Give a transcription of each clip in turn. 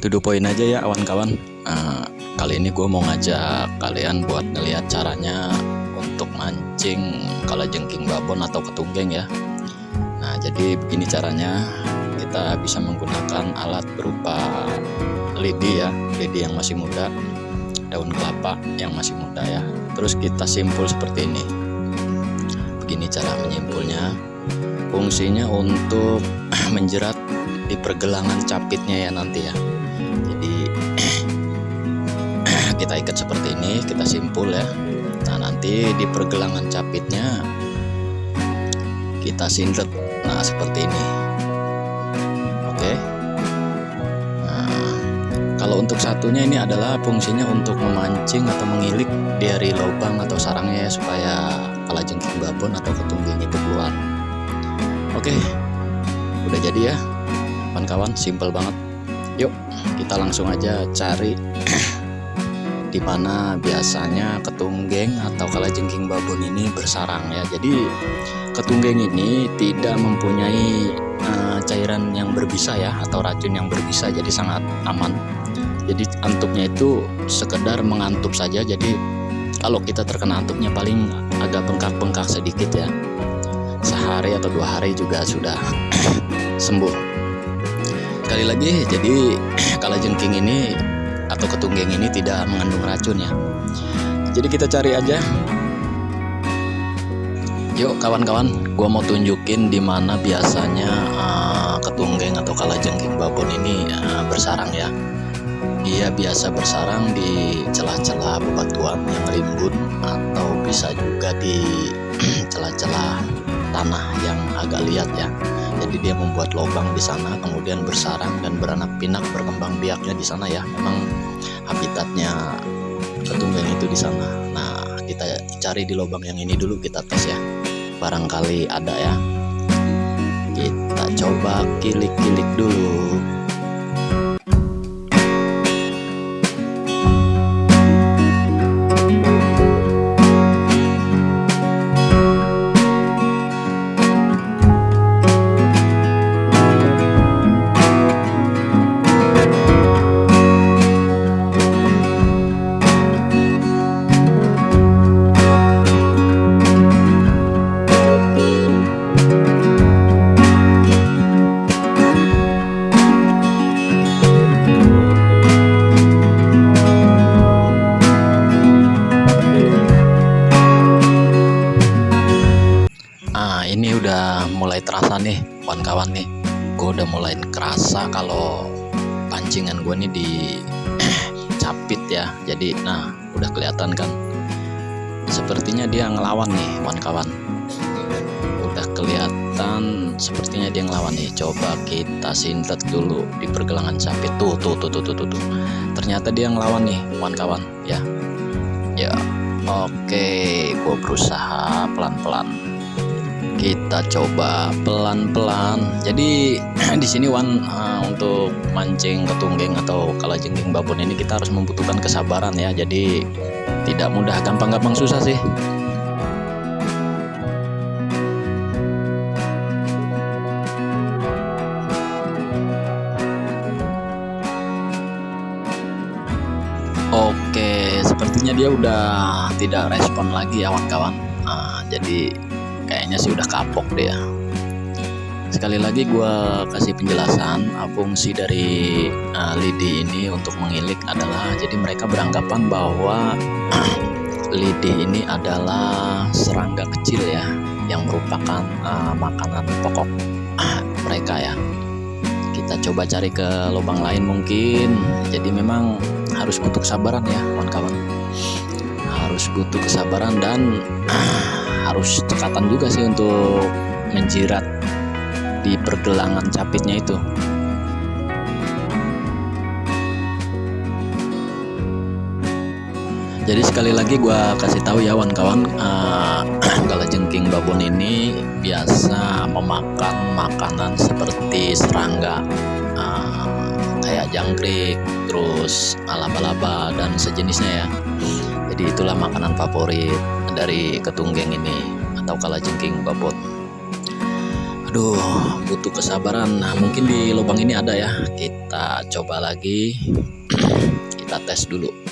to the point aja ya kawan-kawan. Uh, kali ini gue mau ngajak kalian buat ngeliat caranya untuk mancing kalajengking babon atau ketunggeng ya. Nah jadi begini caranya. Kita bisa menggunakan alat berupa lidi ya lidi yang masih muda daun kelapa yang masih muda ya. Terus kita simpul seperti ini. Begini cara menyimpulnya. Fungsinya untuk menjerat di pergelangan capitnya ya nanti ya. Jadi kita ikat seperti ini kita simpul ya. Nah nanti di pergelangan capitnya kita sintet nah seperti ini. Oke. Nah kalau untuk satunya ini adalah fungsinya untuk memancing atau mengilik dari lubang atau sarangnya ya supaya kalajengking babon atau ketungging itu keluar. Oke. Udah jadi ya kawan-kawan simple banget. Yuk kita langsung aja cari di mana biasanya ketunggeng atau kalajengking babon ini bersarang ya. Jadi ketunggeng ini tidak mempunyai uh, cairan yang berbisa ya atau racun yang berbisa jadi sangat aman. Jadi antupnya itu sekedar mengantup saja. Jadi kalau kita terkena antupnya paling agak bengkak-bengkak sedikit ya. Sehari atau dua hari juga sudah sembuh sekali lagi jadi kalau jengking ini atau ketunggeng ini tidak mengandung racun ya. Jadi kita cari aja. Yuk kawan-kawan gua mau tunjukin di mana biasanya uh, ketunggeng atau kalajengking babon ini uh, bersarang ya. Dia biasa bersarang di celah-celah bebatuan yang rimbun atau bisa juga di celah-celah tanah yang agak liat ya jadi dia membuat lubang di sana kemudian bersarang dan beranak pinak berkembang biaknya di sana ya. Memang habitatnya ketunggeng itu di sana. Nah kita cari di lubang yang ini dulu kita tes ya. Barangkali ada ya. Kita coba kilik-kilik dulu jadi nah udah kelihatan kan? Sepertinya dia ngelawan nih kawan-kawan. Udah kelihatan sepertinya dia ngelawan nih. Coba kita sintet dulu di pergelangan capit tuh tuh tuh tuh tuh tuh, tuh. ternyata dia ngelawan nih kawan-kawan. Ya. Ya oke. Gue berusaha pelan-pelan kita coba pelan-pelan. Jadi di sini Wan uh, untuk mancing ketunggeng atau kalajengking babon ini kita harus membutuhkan kesabaran ya. Jadi tidak mudah gampang-gampang susah sih. Oke, sepertinya dia udah tidak respon lagi ya kawan-kawan. Nah, jadi kayaknya sih udah kapok deh ya. Sekali lagi gue kasih penjelasan fungsi dari uh, lidi ini untuk mengilik adalah jadi mereka beranggapan bahwa lidi ini adalah serangga kecil ya yang merupakan uh, makanan pokok uh, mereka ya. Kita coba cari ke lubang lain mungkin. Jadi memang harus butuh kesabaran ya kawan-kawan. Harus butuh kesabaran dan uh, harus cekatan juga sih untuk menjirat di pergelangan capitnya itu. Jadi sekali lagi gue kasih tahu ya kawan-kawan uh, kalau jengking babon ini biasa memakan makanan seperti serangga uh, kayak jangkrik terus laba-laba dan sejenisnya ya jadi itulah makanan favorit dari ketunggeng ini atau kalajengking babon aduh butuh kesabaran. Nah mungkin di lubang ini ada ya. Kita coba lagi. Kita tes dulu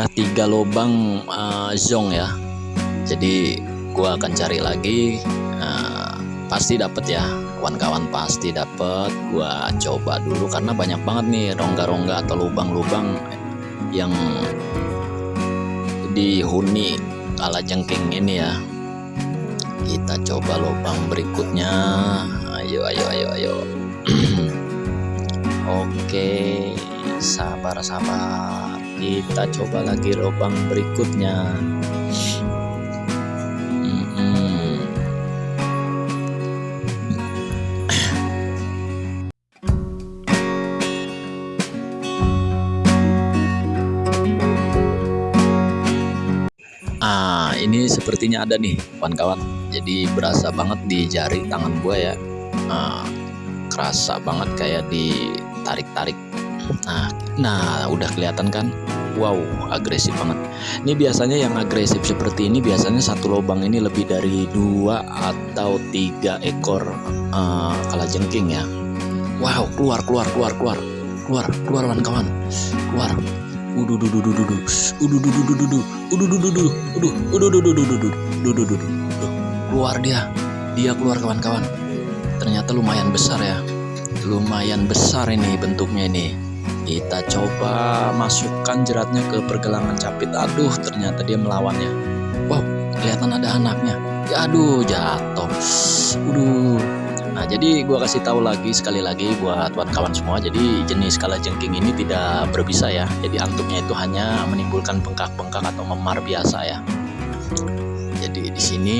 sudah tiga lubang uh, zong ya. Jadi gua akan cari lagi uh, pasti dapat ya. Kawan-kawan pasti dapat gua coba dulu karena banyak banget nih rongga-rongga atau lubang-lubang yang dihuni kala jengking ini ya. Kita coba lubang berikutnya. Ayo ayo ayo ayo. Oke sabar sabar kita coba lagi lubang berikutnya Ah, ini sepertinya ada nih, kawan-kawan. Jadi berasa banget di jari tangan gue ya. Ah, kerasa banget kayak ditarik-tarik nah nah udah kelihatan kan wow agresif banget ini biasanya yang agresif seperti ini biasanya satu lubang ini lebih dari dua atau tiga ekor uh, kalajengking ya wow keluar keluar keluar keluar keluar keluar kawan-kawan keluar udu udu udu udu udu udu udu udu udu udu udu udu udu udu udu udu udu udu udu keluar dia dia keluar kawan-kawan ternyata lumayan besar ya lumayan besar ini bentuknya ini kita coba masukkan jeratnya ke pergelangan capit. Aduh ternyata dia melawannya. Wow kelihatan ada anaknya. Ya, aduh jatuh. Aduh. Nah jadi gua kasih tahu lagi sekali lagi buat kawan-kawan semua. Jadi jenis kala jengking ini tidak berbisa ya. Jadi antuknya itu hanya menimbulkan bengkak-bengkak atau memar biasa ya. Jadi di sini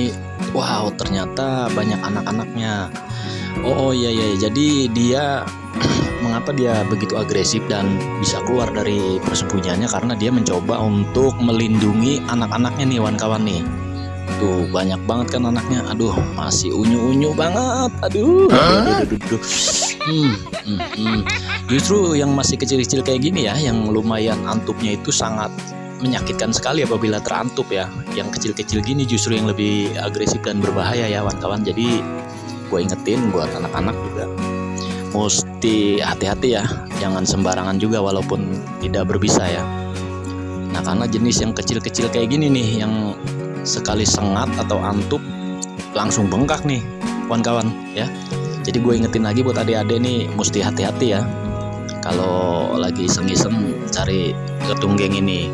wow ternyata banyak anak-anaknya. Oh, oh iya iya. Jadi dia mengapa dia begitu agresif dan bisa keluar dari persembunyiannya? Karena dia mencoba untuk melindungi anak-anaknya nih kawan-kawan nih. Tuh banyak banget kan anaknya. Aduh masih unyu-unyu banget. Aduh, aduh, aduh, aduh, Hmm, hmm, hmm. justru yang masih kecil-kecil kayak gini ya yang lumayan antupnya itu sangat menyakitkan sekali apabila terantup ya. Yang kecil-kecil gini justru yang lebih agresif dan berbahaya ya kawan-kawan. Jadi gue ingetin buat anak-anak juga mesti hati-hati ya. Jangan sembarangan juga walaupun tidak berbisa ya. Nah karena jenis yang kecil-kecil kayak gini nih yang sekali sengat atau antup langsung bengkak nih kawan-kawan ya. Jadi gue ingetin lagi buat adik-adik nih mesti hati-hati ya. Kalau lagi iseng-iseng cari ketunggeng ini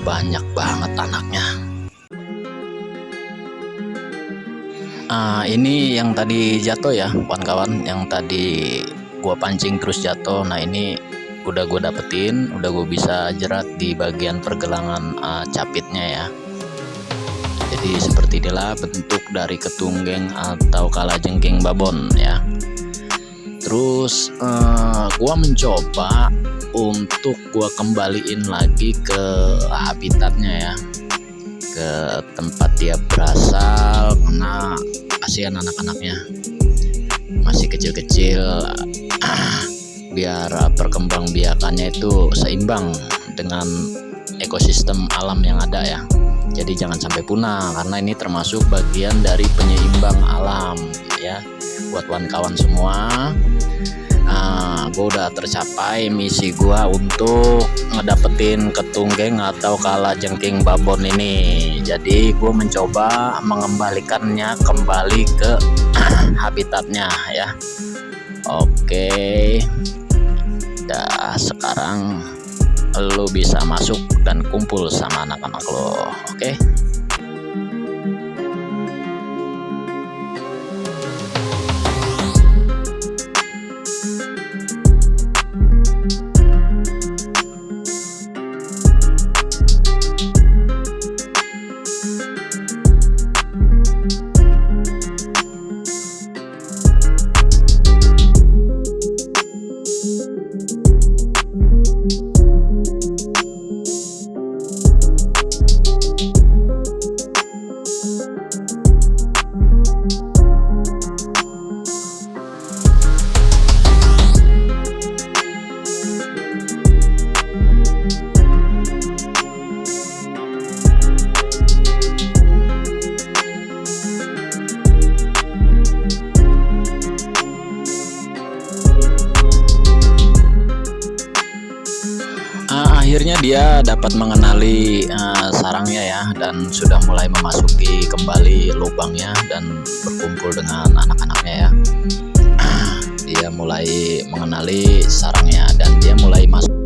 banyak banget anaknya uh, ini yang tadi jatuh ya kawan-kawan. Yang tadi gua pancing terus jatuh. Nah ini udah gue dapetin udah gue bisa jerat di bagian pergelangan uh, capitnya ya. Jadi seperti inilah bentuk dari ketunggeng atau kalajengking babon ya. Terus uh, gua mencoba untuk gua kembaliin lagi ke habitatnya ya ke tempat dia berasal karena kasihan anak-anaknya. Masih kecil-kecil biar perkembang biakannya itu seimbang dengan ekosistem alam yang ada ya. Jadi jangan sampai punah karena ini termasuk bagian dari penyeimbang alam ya. Buat kawan-kawan semua nah gue udah tercapai misi gue untuk ngedapetin ketunggeng atau kala jengking babon ini. Jadi gue mencoba mengembalikannya kembali ke habitatnya ya. Oke. Dah sekarang lo bisa masuk dan kumpul sama anak-anak lo. Oke? akhirnya dapat mengenali uh, sarangnya ya dan sudah mulai memasuki kembali lubangnya dan berkumpul dengan anak-anaknya ya. Dia mulai mengenali sarangnya dan dia mulai masuk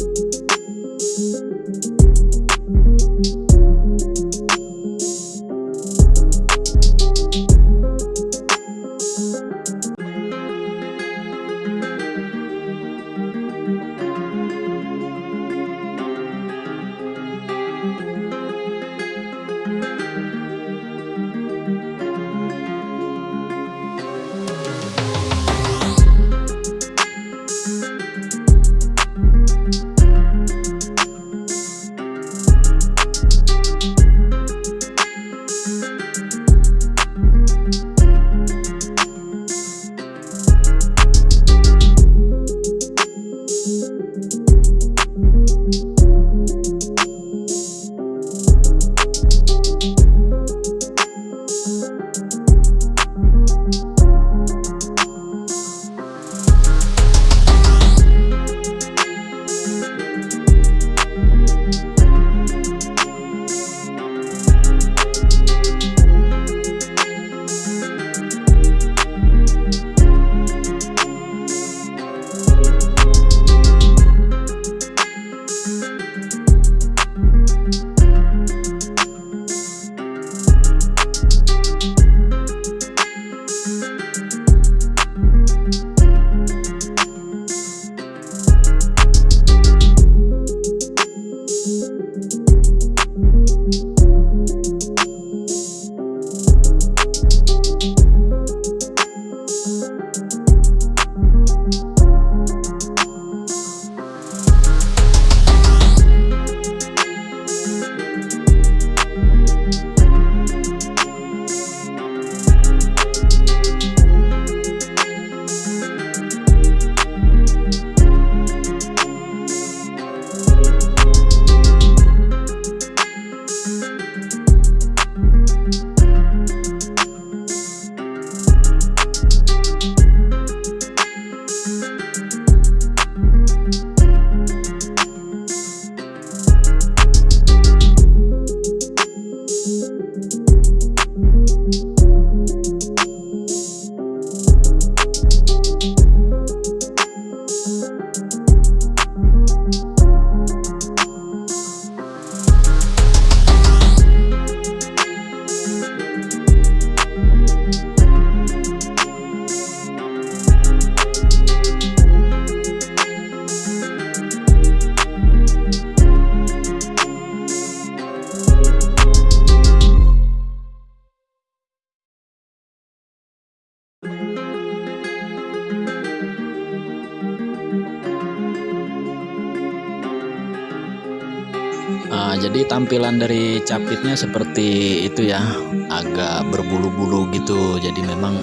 Nah, jadi tampilan dari capitnya seperti itu ya. Agak berbulu-bulu gitu. Jadi memang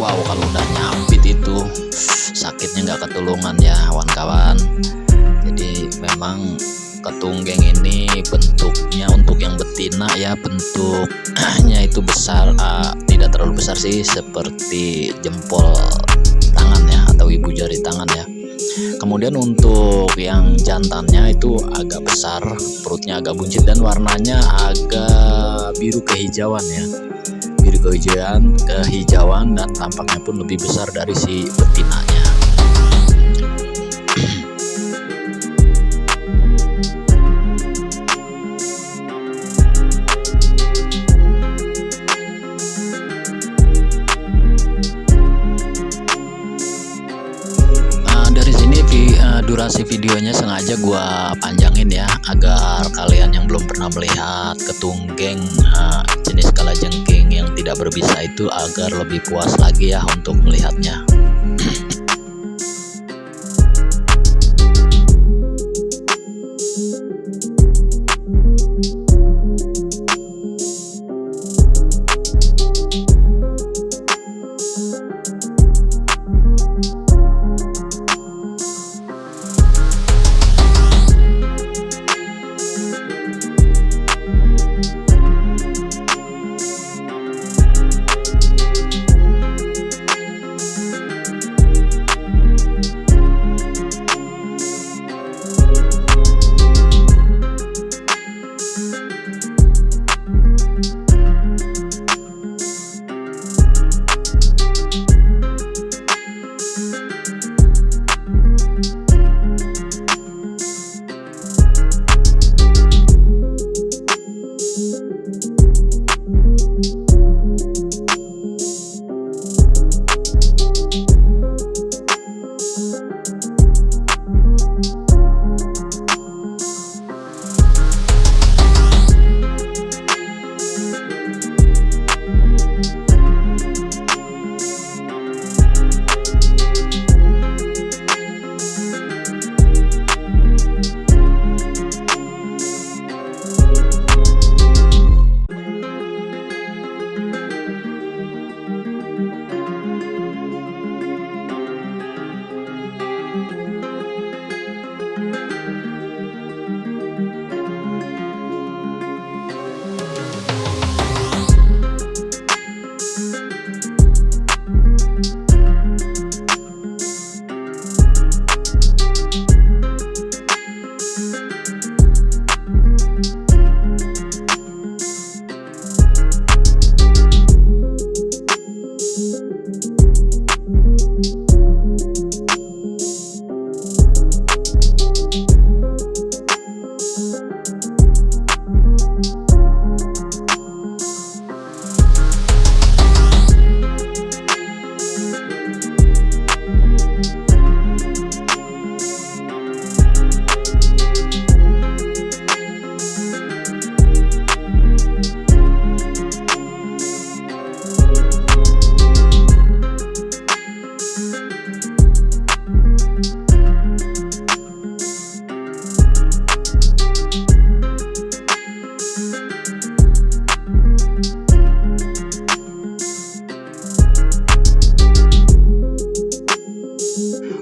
wow kalau udah nyapit itu sakitnya nggak ketulungan ya kawan-kawan. Jadi memang ketunggeng ini bentuknya untuk yang betina ya bentuknya itu besar uh, tidak terlalu besar sih seperti jempol tangan ya atau ibu jari tangan ya. Kemudian untuk yang jantannya itu agak besar perutnya agak buncit dan warnanya agak biru kehijauan ya. Biru kehijauan kehijauan dan tampaknya pun lebih besar dari si betinanya durasi videonya sengaja gua panjangin ya agar kalian yang belum pernah melihat ketunggeng uh, jenis kalajengking yang tidak berbisa itu agar lebih puas lagi ya untuk melihatnya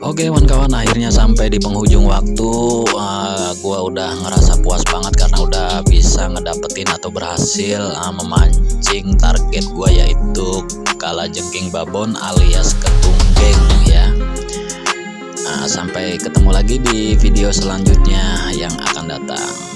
Oke kawan-kawan akhirnya sampai di penghujung waktu uh, Gua udah ngerasa puas banget karena udah bisa ngedapetin atau berhasil uh, memancing target gua yaitu kala jengking babon alias ketunggeng ya. Nah, Sampai ketemu lagi di video selanjutnya yang akan datang